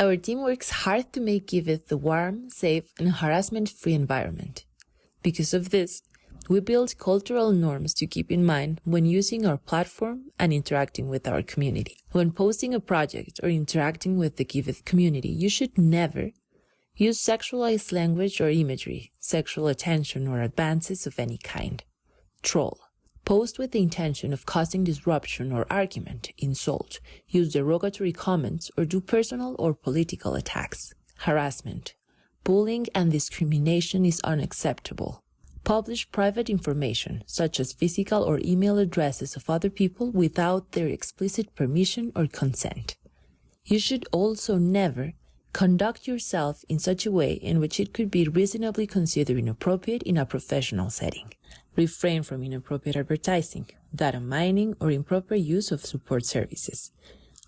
Our team works hard to make Giveth the warm, safe, and harassment-free environment. Because of this, we build cultural norms to keep in mind when using our platform and interacting with our community. When posting a project or interacting with the Giveth community, you should never use sexualized language or imagery, sexual attention, or advances of any kind. Troll. Post with the intention of causing disruption or argument, insult, use derogatory comments, or do personal or political attacks. Harassment. Bullying and discrimination is unacceptable. Publish private information, such as physical or email addresses of other people without their explicit permission or consent. You should also never conduct yourself in such a way in which it could be reasonably considered inappropriate in a professional setting. Refrain from inappropriate advertising, data mining, or improper use of support services.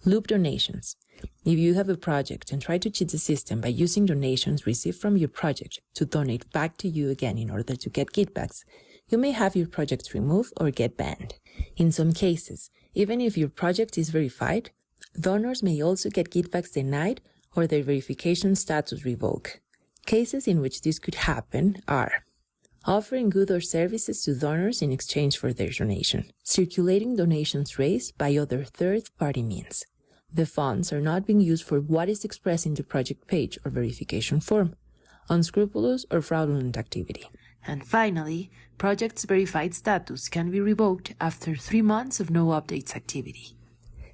Loop donations. If you have a project and try to cheat the system by using donations received from your project to donate back to you again in order to get kickbacks, you may have your project removed or get banned. In some cases, even if your project is verified, donors may also get kickbacks denied or their verification status revoked. Cases in which this could happen are offering goods or services to donors in exchange for their donation, circulating donations raised by other third-party means. The funds are not being used for what is expressed in the project page or verification form, unscrupulous or fraudulent activity. And finally, project's verified status can be revoked after three months of no updates activity.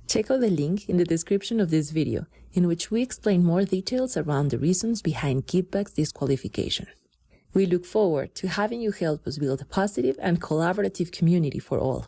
Check out the link in the description of this video, in which we explain more details around the reasons behind kickbacks disqualification. We look forward to having you help us build a positive and collaborative community for all.